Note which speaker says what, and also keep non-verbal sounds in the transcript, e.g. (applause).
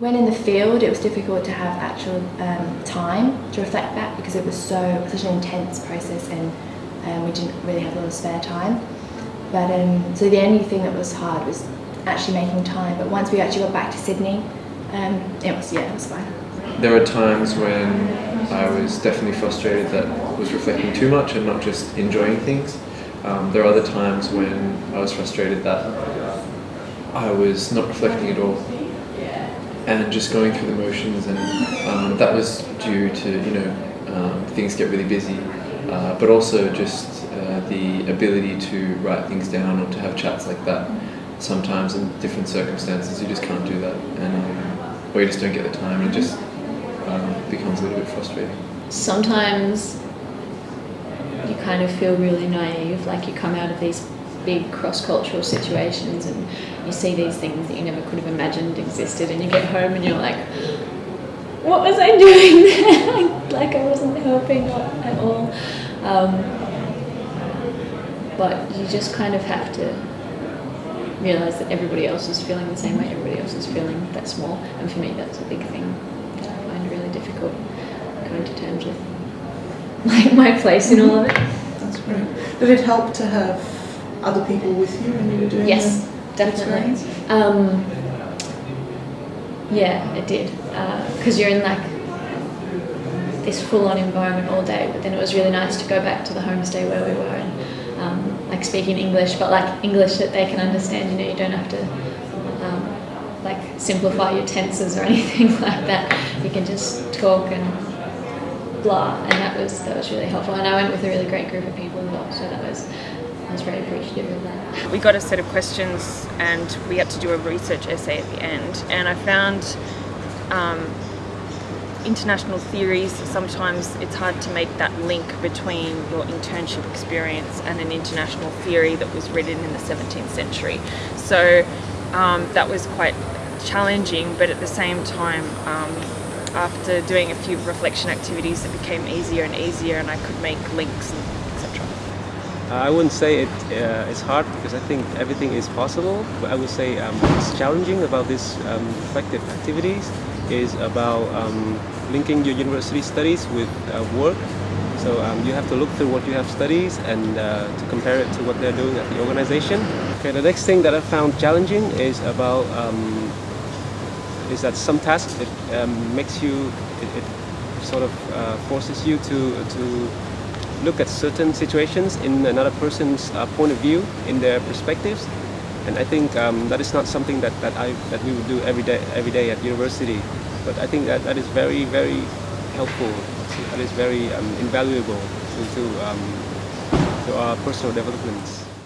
Speaker 1: When in the field, it was difficult to have actual um, time to reflect back because it was so such an intense process and um, we didn't really have a lot of spare time. But um, so the only thing that was hard was actually making time. But once we actually got back to Sydney, um, it was yeah, it was fine.
Speaker 2: There were times when I was definitely frustrated that I was reflecting too much and not just enjoying things. Um, there are other times when I was frustrated that I was not reflecting at all and just going through the motions and um, that was due to, you know, um, things get really busy uh, but also just uh, the ability to write things down or to have chats like that. Sometimes in different circumstances you just can't do that and um, or you just don't get the time and it just um, becomes a little bit frustrating.
Speaker 3: Sometimes you kind of feel really naive, like you come out of these big cross-cultural situations and you see these things that you never could have imagined existed and you get home and you're like, what was I (laughs) doing (laughs) like I wasn't helping at all. Um, but you just kind of have to realize that everybody else is feeling the same way everybody else is feeling that small and for me that's a big thing that I find really difficult coming to terms with (laughs) my, my place in all of it.
Speaker 4: That's great. Did it help to have other people with you when you were doing
Speaker 3: Yes, definitely. Um, yeah, it did. Because you're in like this full-on environment all day, but then it was really nice to go back to the homestay where we were and um, like speaking English, but like English that they can understand. You know, you don't have to um, like simplify your tenses or (laughs) anything like that. You can just talk and blah, and that was that was really helpful. And I went with a really great group of people as well, so that was I was very appreciative of that.
Speaker 5: We got a set of questions and we had to do a research essay at the end and I found um, international theories, sometimes it's hard to make that link between your internship experience and an international theory that was written in the 17th century. So um, that was quite challenging but at the same time um, after doing a few reflection activities it became easier and easier and I could make links etc.
Speaker 6: I wouldn't say it uh, it's hard because I think everything is possible. But I would say um, what's challenging about these um, reflective activities is about um, linking your university studies with uh, work. So um, you have to look through what you have studies and uh, to compare it to what they're doing at the organization. Okay, the next thing that I found challenging is about um, is that some tasks it um, makes you it, it sort of uh, forces you to to look at certain situations in another person's uh, point of view, in their perspectives. And I think um, that is not something that, that, I, that we would do every day, every day at university. But I think that that is very, very helpful. That is very um, invaluable to, to, um, to our personal developments.